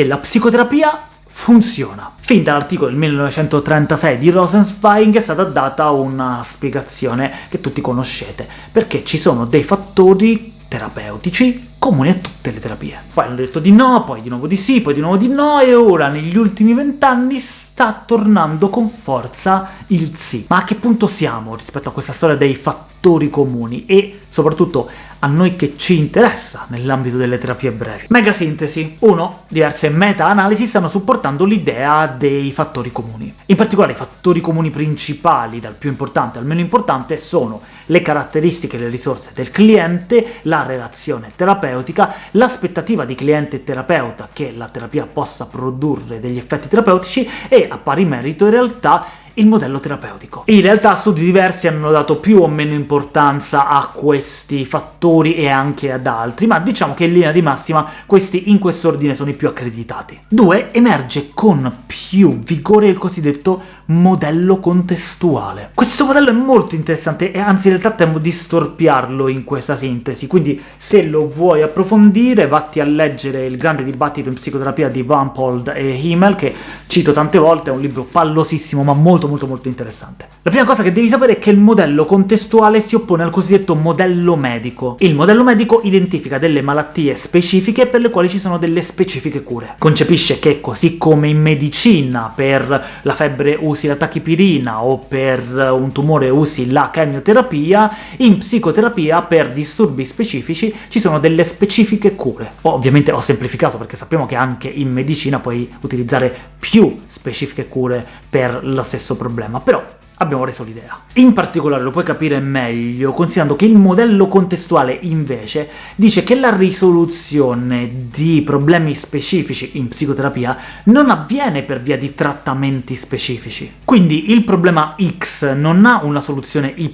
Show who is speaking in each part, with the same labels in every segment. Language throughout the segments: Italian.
Speaker 1: che la psicoterapia funziona. Fin dall'articolo del 1936 di Rosenzweig è stata data una spiegazione che tutti conoscete, perché ci sono dei fattori terapeutici comuni a tutte le terapie. Poi hanno detto di no, poi di nuovo di sì, poi di nuovo di no, e ora negli ultimi vent'anni sta tornando con forza il sì. Ma a che punto siamo rispetto a questa storia dei fattori comuni? E soprattutto a noi che ci interessa nell'ambito delle terapie brevi. Mega sintesi. 1. Diverse meta-analisi stanno supportando l'idea dei fattori comuni. In particolare i fattori comuni principali, dal più importante al meno importante, sono le caratteristiche e le risorse del cliente, la relazione terapeutica, l'aspettativa di cliente e terapeuta che la terapia possa produrre degli effetti terapeutici e, a pari merito, in realtà il modello terapeutico. In realtà studi diversi hanno dato più o meno importanza a questi fattori e anche ad altri, ma diciamo che in linea di massima questi in quest'ordine sono i più accreditati. 2. Emerge con più vigore il cosiddetto modello contestuale. Questo modello è molto interessante e anzi in realtà temo di storpiarlo in questa sintesi, quindi se lo vuoi approfondire vatti a leggere il grande dibattito in psicoterapia di Van Pold e Himmel, che cito tante volte, è un libro pallosissimo ma molto molto molto interessante. La prima cosa che devi sapere è che il modello contestuale si oppone al cosiddetto modello medico. Il modello medico identifica delle malattie specifiche per le quali ci sono delle specifiche cure. Concepisce che, così come in medicina per la febbre usi la tachipirina o per un tumore usi la chemioterapia, in psicoterapia per disturbi specifici ci sono delle specifiche cure. Ovviamente ho semplificato, perché sappiamo che anche in medicina puoi utilizzare più specifiche cure per lo stesso problema, però abbiamo reso l'idea. In particolare lo puoi capire meglio considerando che il modello contestuale, invece, dice che la risoluzione di problemi specifici in psicoterapia non avviene per via di trattamenti specifici. Quindi il problema X non ha una soluzione Y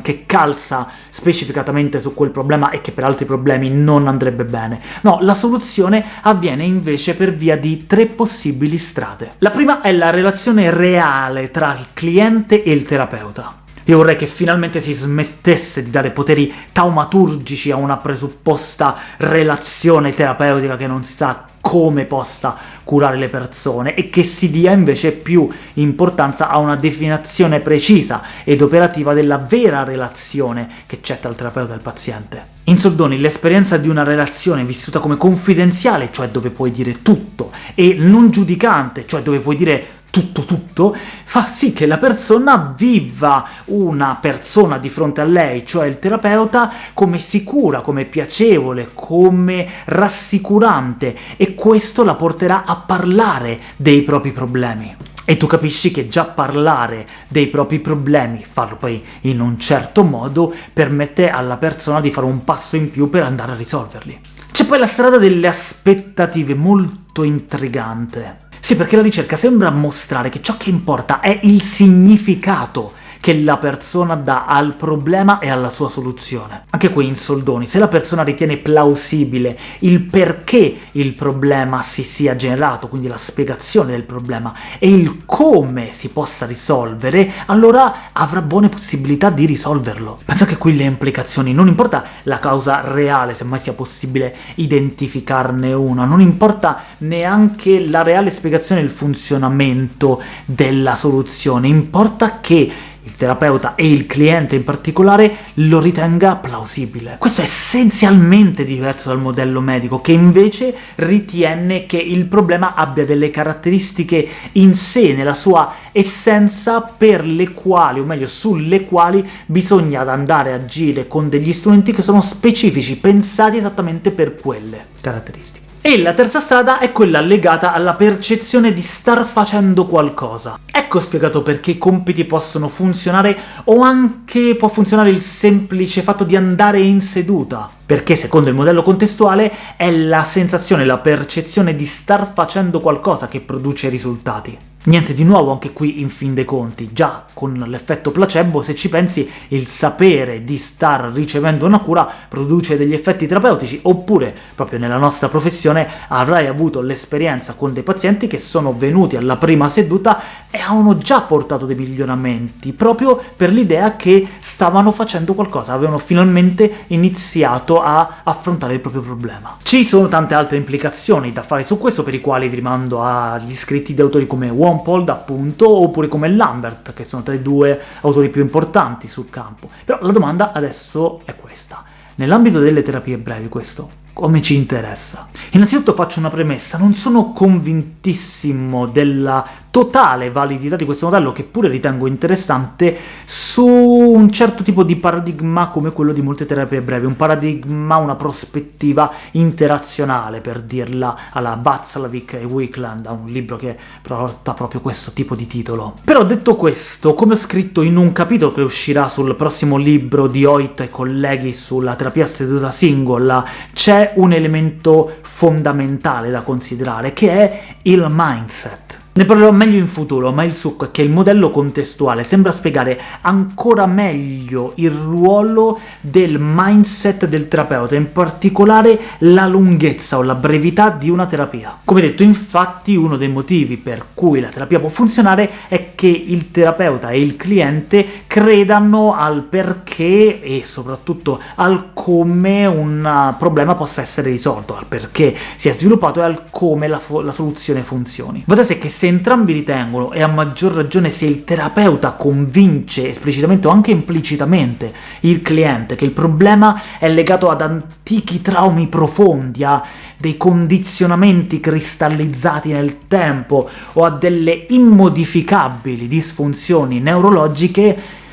Speaker 1: che calza specificatamente su quel problema e che per altri problemi non andrebbe bene. No, la soluzione avviene invece per via di tre possibili strade. La prima è la relazione reale tra il cliente e il terapeuta. Io vorrei che finalmente si smettesse di dare poteri taumaturgici a una presupposta relazione terapeutica che non si sa come possa curare le persone, e che si dia invece più importanza a una definizione precisa ed operativa della vera relazione che c'è tra il terapeuta e il paziente. In soldoni, l'esperienza di una relazione vissuta come confidenziale, cioè dove puoi dire tutto, e non giudicante, cioè dove puoi dire tutto tutto, fa sì che la persona viva una persona di fronte a lei, cioè il terapeuta, come sicura, come piacevole, come rassicurante, e questo la porterà a parlare dei propri problemi. E tu capisci che già parlare dei propri problemi, farlo poi in un certo modo, permette alla persona di fare un passo in più per andare a risolverli. C'è poi la strada delle aspettative, molto intrigante. Sì, perché la ricerca sembra mostrare che ciò che importa è il significato che la persona dà al problema e alla sua soluzione. Anche qui in soldoni, se la persona ritiene plausibile il perché il problema si sia generato, quindi la spiegazione del problema, e il come si possa risolvere, allora avrà buone possibilità di risolverlo. Pensa che qui le implicazioni, non importa la causa reale, se mai sia possibile identificarne una, non importa neanche la reale spiegazione del funzionamento della soluzione, importa che il terapeuta e il cliente in particolare lo ritenga plausibile. Questo è essenzialmente diverso dal modello medico, che invece ritiene che il problema abbia delle caratteristiche in sé, nella sua essenza, per le quali, o meglio sulle quali, bisogna andare a agire con degli strumenti che sono specifici, pensati esattamente per quelle caratteristiche. E la terza strada è quella legata alla percezione di star facendo qualcosa. Ecco spiegato perché i compiti possono funzionare, o anche può funzionare il semplice fatto di andare in seduta, perché secondo il modello contestuale è la sensazione, la percezione di star facendo qualcosa che produce risultati. Niente di nuovo anche qui in fin dei conti, già con l'effetto placebo, se ci pensi, il sapere di star ricevendo una cura produce degli effetti terapeutici, oppure, proprio nella nostra professione, avrai avuto l'esperienza con dei pazienti che sono venuti alla prima seduta e avevano già portato dei miglioramenti, proprio per l'idea che stavano facendo qualcosa, avevano finalmente iniziato a affrontare il proprio problema. Ci sono tante altre implicazioni da fare su questo, per i quali vi rimando agli scritti di autori come Wampold, appunto, oppure come Lambert, che sono tra i due autori più importanti sul campo. Però la domanda adesso è questa. Nell'ambito delle terapie brevi questo come ci interessa? Innanzitutto faccio una premessa, non sono convintissimo della totale validità di questo modello, che pure ritengo interessante, su un certo tipo di paradigma come quello di molte terapie brevi, un paradigma, una prospettiva interazionale, per dirla alla Václavic e Wickland, un libro che porta proprio questo tipo di titolo. Però detto questo, come ho scritto in un capitolo che uscirà sul prossimo libro di Hoyt e colleghi sulla terapia seduta singola, c'è un elemento fondamentale da considerare, che è il mindset. Ne parlerò meglio in futuro, ma il succo è che il modello contestuale sembra spiegare ancora meglio il ruolo del mindset del terapeuta, in particolare la lunghezza o la brevità di una terapia. Come detto, infatti, uno dei motivi per cui la terapia può funzionare è che il terapeuta e il cliente credano al perché e soprattutto al come un problema possa essere risolto, al perché si è sviluppato e al come la, la soluzione funzioni. Sé che se entrambi ritengono, e a maggior ragione se il terapeuta convince esplicitamente o anche implicitamente il cliente che il problema è legato ad antichi traumi profondi, a dei condizionamenti cristallizzati nel tempo o a delle immodificabili disfunzioni neurologiche,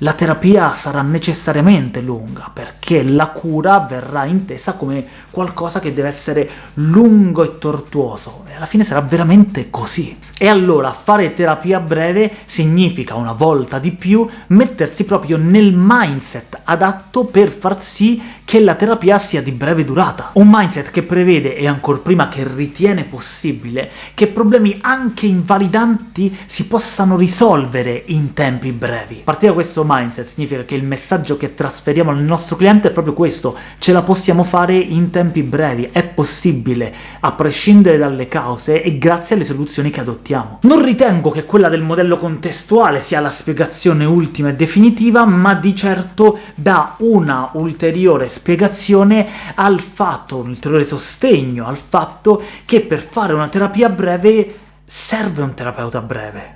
Speaker 1: la terapia sarà necessariamente lunga, perché la cura verrà intesa come qualcosa che deve essere lungo e tortuoso, e alla fine sarà veramente così. E allora fare terapia breve significa, una volta di più, mettersi proprio nel mindset adatto per far sì che la terapia sia di breve durata. Un mindset che prevede, e ancor prima che ritiene possibile, che problemi anche invalidanti si possano risolvere in tempi brevi. Partire da questo mindset significa che il messaggio che trasferiamo al nostro cliente è proprio questo, ce la possiamo fare in tempi brevi, è possibile, a prescindere dalle cause e grazie alle soluzioni che adottiamo. Non ritengo che quella del modello contestuale sia la spiegazione ultima e definitiva, ma di certo dà una ulteriore spiegazione al fatto, un ulteriore sostegno al fatto che per fare una terapia breve serve un terapeuta breve.